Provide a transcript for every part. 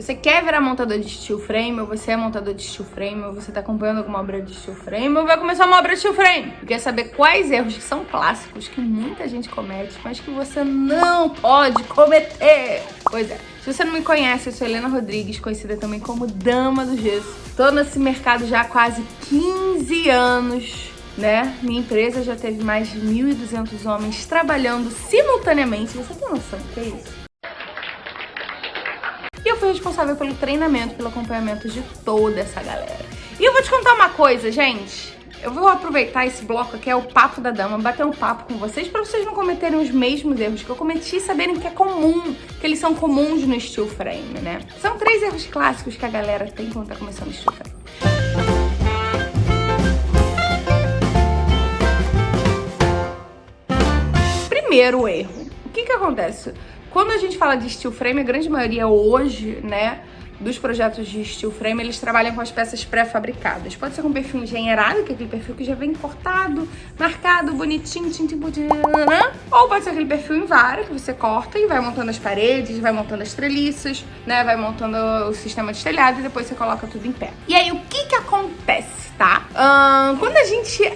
Você quer virar montador de steel frame, ou você é montador de steel frame, ou você tá acompanhando alguma obra de steel frame, ou vai começar uma obra de steel frame. E quer saber quais erros que são clássicos, que muita gente comete, mas que você não pode cometer. Pois é. Se você não me conhece, eu sou Helena Rodrigues, conhecida também como Dama do Gesso. Tô nesse mercado já há quase 15 anos, né? Minha empresa já teve mais de 1.200 homens trabalhando simultaneamente. Você tem noção do que é isso? Responsável pelo treinamento, pelo acompanhamento de toda essa galera. E eu vou te contar uma coisa, gente. Eu vou aproveitar esse bloco aqui, é o papo da dama, bater um papo com vocês para vocês não cometerem os mesmos erros que eu cometi e saberem que é comum, que eles são comuns no steel frame, né? São três erros clássicos que a galera tem quando tá começando o steel frame. Primeiro erro. O que que acontece? Quando a gente fala de steel frame, a grande maioria hoje, né, dos projetos de steel frame, eles trabalham com as peças pré-fabricadas. Pode ser com perfil engenheirado, que é aquele perfil que já vem cortado, marcado, bonitinho, tinta né? ou pode ser aquele perfil em vara, que você corta e vai montando as paredes, vai montando as treliças, né, vai montando o sistema de telhado e depois você coloca tudo em pé. E aí, o que que acontece, tá? Um, quando a gente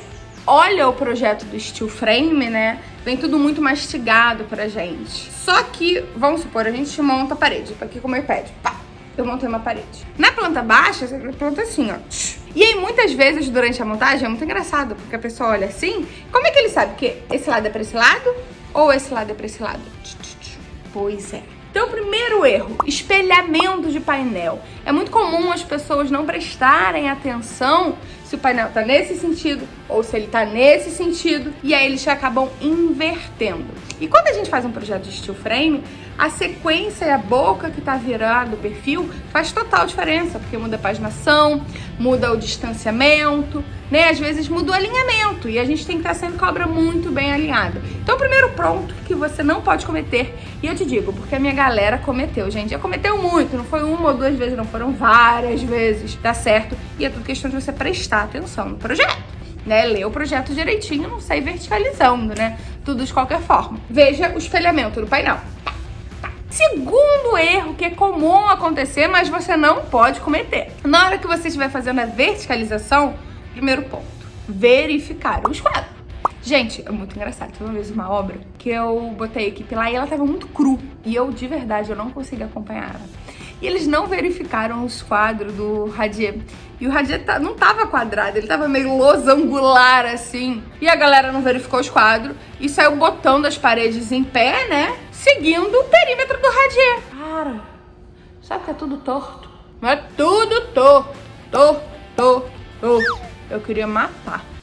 olha o projeto do steel frame, né, vem tudo muito mastigado pra gente. Só que, vamos supor, a gente monta a parede, aqui como eu pede, pá, eu montei uma parede. Na planta baixa, você planta assim, ó. E aí, muitas vezes, durante a montagem, é muito engraçado, porque a pessoa olha assim, como é que ele sabe que esse lado é pra esse lado ou esse lado é pra esse lado? Pois é. Então, primeiro erro, espelhamento de painel. É muito comum as pessoas não prestarem atenção se o painel tá nesse sentido ou se ele tá nesse sentido, e aí eles acabam invertendo. E quando a gente faz um projeto de steel frame, a sequência e a boca que tá virando o perfil faz total diferença, porque muda a paginação, muda o distanciamento, né? Às vezes muda o alinhamento e a gente tem que estar sempre com a obra muito bem alinhada. Então, o primeiro ponto que você não pode cometer, e eu te digo, porque a minha galera cometeu, gente, já cometeu muito, não foi uma ou duas vezes, não foram várias vezes, tá certo? E é tudo questão de você prestar atenção no projeto. Né, ler o projeto direitinho, não sair verticalizando, né? Tudo de qualquer forma. Veja o espelhamento do painel. Segundo erro que é comum acontecer, mas você não pode cometer. Na hora que você estiver fazendo a verticalização, primeiro ponto, verificar o esquadro. Gente, é muito engraçado. Teve uma vez uma obra que eu botei a equipe lá e ela tava muito cru. E eu, de verdade, eu não consegui acompanhar ela. E eles não verificaram os quadros do radier. E o radier tá, não tava quadrado, ele tava meio losangular, assim. E a galera não verificou os quadros e saiu botando as paredes em pé, né? seguindo o perímetro do radier. Cara, sabe que é tudo torto? Não é tudo torto, torto, torto. Eu queria matar.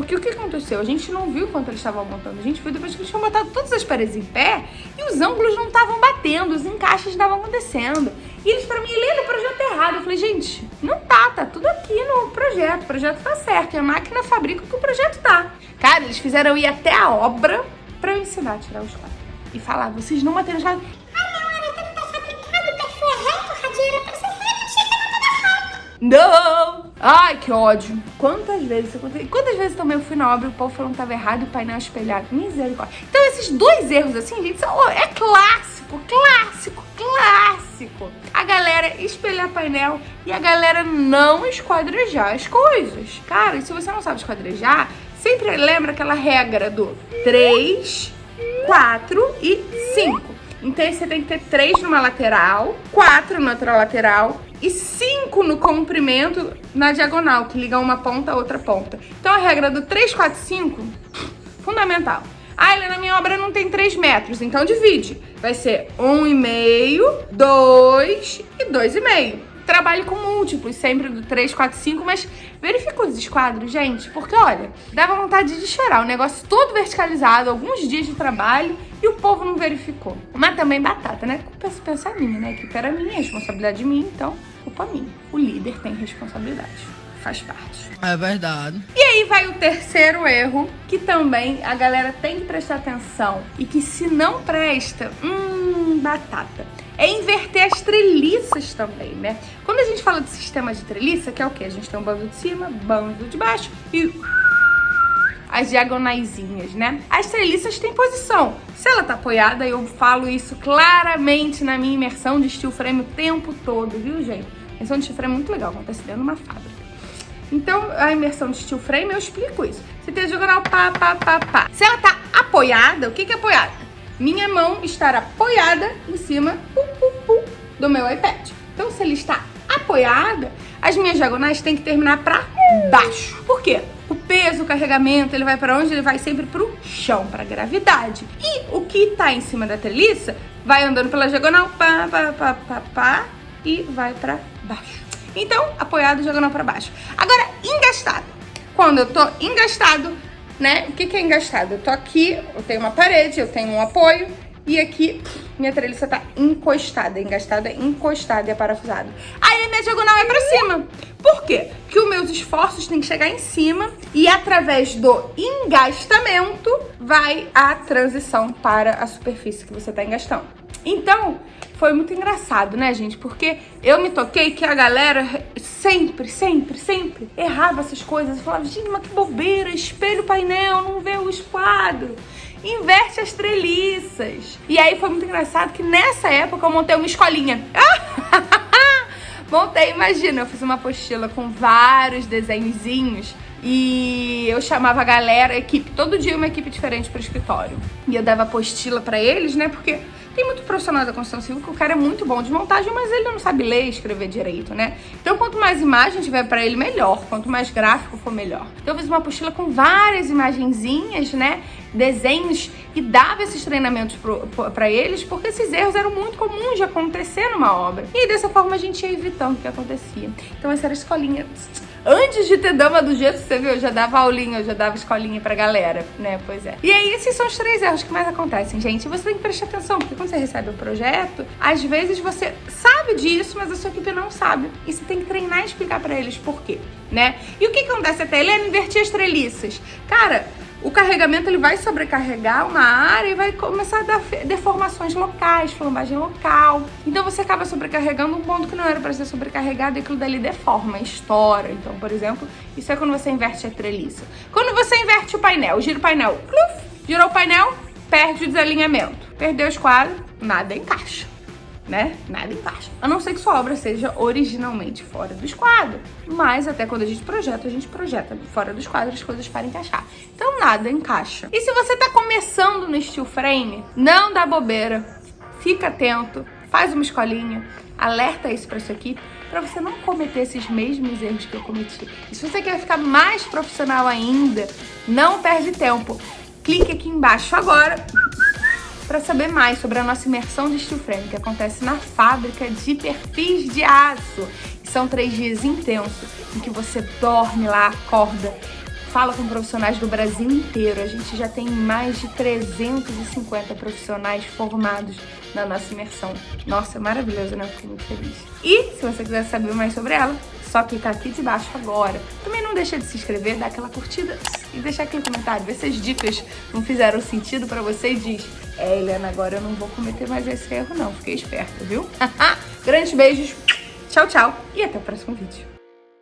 Porque o que aconteceu? A gente não viu quando eles estavam montando. A gente viu depois que eles tinham botado todas as paredes em pé e os ângulos não estavam batendo, os encaixes estavam acontecendo. E eles, pra mim, leram o projeto errado. Eu falei, gente, não tá, tá tudo aqui no projeto. O projeto tá certo. E a máquina fabrica o que o projeto tá. Cara, eles fizeram ir até a obra pra eu ensinar a tirar os quadros. E falar, vocês não bateram os quadros. Ah, não, era tudo tá fabricado, perfil é reto, radieira pra ser não! Ai, que ódio. Quantas vezes eu contei? Quantas vezes também eu fui na obra e o povo falou que tava errado e o painel espelhado? Misericórdia. Então esses dois erros assim, gente, são, é clássico, clássico, clássico. A galera espelhar painel e a galera não esquadrejar as coisas. Cara, e se você não sabe esquadrejar, Sempre lembra aquela regra do 3, 4 e 5. Então você tem que ter 3 numa lateral, 4 na outra lateral e 5 no comprimento na diagonal, que liga uma ponta a outra ponta. Então a regra do 3, 4, 5, fundamental. Ah, Helena, minha obra não tem 3 metros, então divide. Vai ser 1,5, 2 e 2,5 trabalhe com múltiplos, sempre do 3, 4, 5, mas verifica os esquadros, gente, porque olha, dava vontade de chorar, o negócio todo verticalizado, alguns dias de trabalho e o povo não verificou. Mas também batata, né? Culpa se pensar minha, né? Que era minha, responsabilidade de mim, então minha. O líder tem responsabilidade, faz parte. É verdade. E aí vai o terceiro erro, que também a galera tem que prestar atenção e que se não presta, hum, batata é inverter as treliças também, né? Quando a gente fala de sistema de treliça, que é o quê? A gente tem um bando de cima, bando de baixo e... as diagonaisinhas, né? As treliças têm posição. Se ela tá apoiada, eu falo isso claramente na minha imersão de steel frame o tempo todo, viu, gente? Imersão de steel frame é muito legal, acontece dentro de uma fábrica. Então, a imersão de steel frame, eu explico isso. Você tem a diagonal pá, pá, pá, pá. Se ela tá apoiada, o que que é apoiada? Minha mão estar apoiada em cima pu, pu, pu, do meu iPad. Então, se ele está apoiada, as minhas diagonais têm que terminar para baixo. Por quê? O peso, o carregamento, ele vai para onde? Ele vai sempre pro chão, para gravidade. E o que tá em cima da treliça vai andando pela diagonal, pá, pá, pá, pá, pá, e vai para baixo. Então, apoiado, diagonal para baixo. Agora, engastado. Quando eu tô engastado, né? O que, que é engastado? Eu tô aqui, eu tenho uma parede, eu tenho um apoio, e aqui, minha treliça tá encostada, engastada, encostada e parafusada. Aí minha diagonal é pra cima. Por quê? Porque os meus esforços têm que chegar em cima e através do engastamento vai a transição para a superfície que você tá engastando. Então, foi muito engraçado, né, gente? Porque eu me toquei que a galera sempre, sempre, sempre errava essas coisas. Eu falava, gente, mas que bobeira, espelho painel, não vê o esquadro inverte as treliças. E aí foi muito engraçado que nessa época eu montei uma escolinha. montei, imagina, eu fiz uma apostila com vários desenhozinhos e eu chamava a galera, a equipe, todo dia uma equipe diferente para o escritório. E eu dava apostila para eles, né? Porque tem muito profissional da construção civil que o cara é muito bom de montagem, mas ele não sabe ler e escrever direito, né? Então, quanto mais imagem tiver para ele, melhor. Quanto mais gráfico for, melhor. Então, eu fiz uma apostila com várias imagenzinhas, né? Desenhos e dava esses treinamentos para eles, porque esses erros eram muito comuns de acontecer numa obra. E dessa forma a gente ia evitando o que acontecia. Então, essa era a escolinha Antes de ter dama do gesso, você viu, eu já dava aulinha, eu já dava escolinha pra galera, né? Pois é. E aí, esses são os três erros que mais acontecem, gente. Você tem que prestar atenção, porque quando você recebe um projeto, às vezes você sabe disso, mas a sua equipe não sabe. E você tem que treinar e explicar pra eles por quê, né? E o que acontece até, Helena? Invertir as treliças. Cara, o carregamento ele vai sobrecarregar uma área e vai começar a dar deformações locais, flambagem local. Então você acaba sobrecarregando um ponto que não era para ser sobrecarregado e aquilo dali deforma, estoura. Então, por exemplo, isso é quando você inverte a treliça. Quando você inverte o painel, gira o painel, girou o painel, perde o desalinhamento. Perdeu o esquadro, nada encaixa né? Nada encaixa. A não ser que sua obra seja originalmente fora do esquadro. Mas até quando a gente projeta, a gente projeta fora do esquadro as coisas para encaixar. Então nada encaixa. E se você tá começando no steel frame, não dá bobeira. Fica atento, faz uma escolinha, alerta isso para sua equipe para você não cometer esses mesmos erros que eu cometi. E se você quer ficar mais profissional ainda, não perde tempo. Clique aqui embaixo agora para saber mais sobre a nossa imersão de steel frame, que acontece na fábrica de perfis de aço. são três dias intensos, em que você dorme lá, acorda, fala com profissionais do Brasil inteiro. A gente já tem mais de 350 profissionais formados na nossa imersão. Nossa, é maravilhoso, né? Eu fiquei muito feliz. E se você quiser saber mais sobre ela, só clicar aqui de baixo agora. Também não deixa de se inscrever, dar aquela curtida e deixar aqui no comentário, ver se as dicas não fizeram sentido pra você e diz é, Helena, agora eu não vou cometer mais esse erro não, fiquei esperta, viu? Grandes beijos, tchau, tchau e até o próximo vídeo.